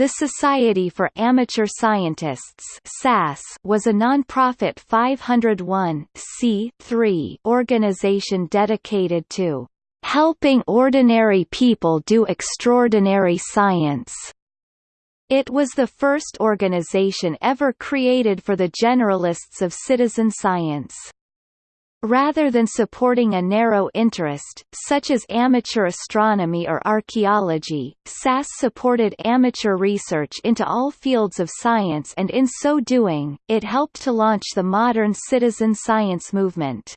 The Society for Amateur Scientists SAS was a non-profit 501 organization dedicated to helping ordinary people do extraordinary science. It was the first organization ever created for the generalists of citizen science. Rather than supporting a narrow interest, such as amateur astronomy or archaeology, SAS supported amateur research into all fields of science and in so doing, it helped to launch the modern citizen science movement.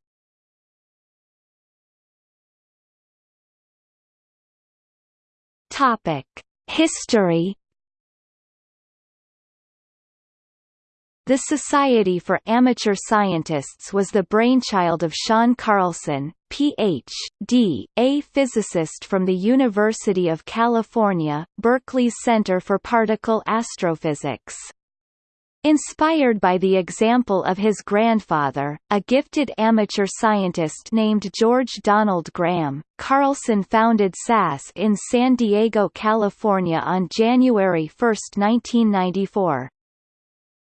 History The Society for Amateur Scientists was the brainchild of Shawn Carlson, Ph.D., a physicist from the University of California, Berkeley's Center for Particle Astrophysics. Inspired by the example of his grandfather, a gifted amateur scientist named George Donald Graham, Carlson founded SAS in San Diego, California on January 1, 1994.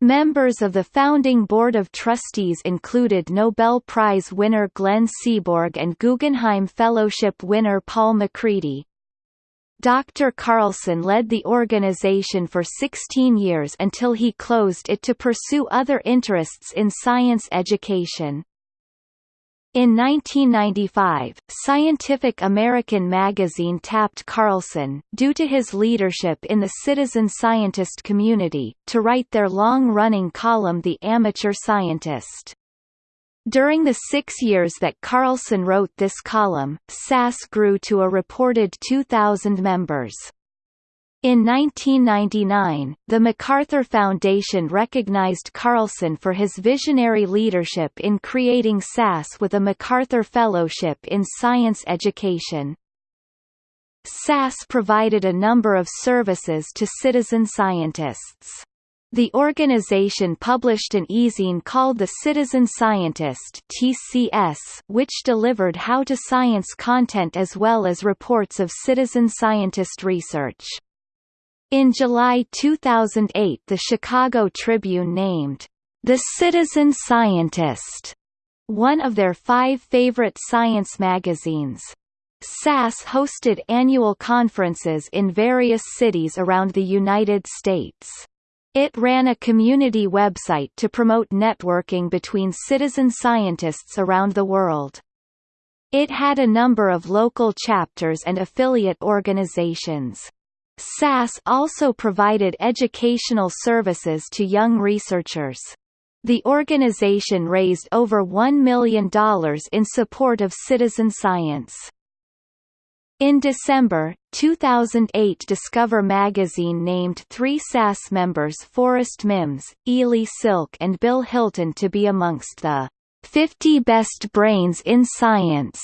Members of the founding board of trustees included Nobel Prize winner Glenn Seaborg and Guggenheim Fellowship winner Paul MacCready. Dr. Carlson led the organization for 16 years until he closed it to pursue other interests in science education. In 1995, Scientific American magazine tapped Carlson, due to his leadership in the citizen scientist community, to write their long-running column The Amateur Scientist. During the six years that Carlson wrote this column, SAS grew to a reported 2,000 members. In 1999, the MacArthur Foundation recognized Carlson for his visionary leadership in creating SAS with a MacArthur Fellowship in Science Education. SAS provided a number of services to citizen scientists. The organization published an e-zine called The Citizen Scientist TCS, which delivered how-to-science content as well as reports of citizen scientist research. In July 2008 the Chicago Tribune named, "...the Citizen Scientist", one of their five favorite science magazines. SAS hosted annual conferences in various cities around the United States. It ran a community website to promote networking between citizen scientists around the world. It had a number of local chapters and affiliate organizations. SAS also provided educational services to young researchers. The organization raised over $1 million in support of citizen science. In December, 2008 Discover magazine named three SAS members Forrest Mims, Ely Silk and Bill Hilton to be amongst the 50 best brains in science.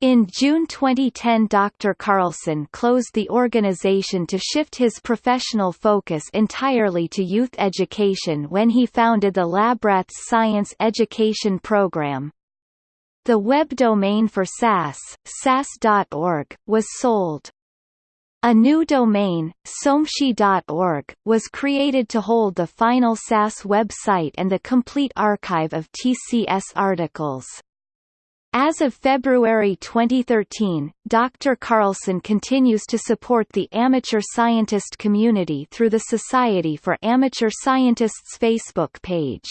In June 2010 Dr. Carlson closed the organization to shift his professional focus entirely to youth education when he founded the LabRats Science Education Program. The web domain for SAS, sas.org, was sold. A new domain, somshi.org, was created to hold the final SAS website and the complete archive of TCS articles. As of February 2013, Dr. Carlson continues to support the amateur scientist community through the Society for Amateur Scientists Facebook page.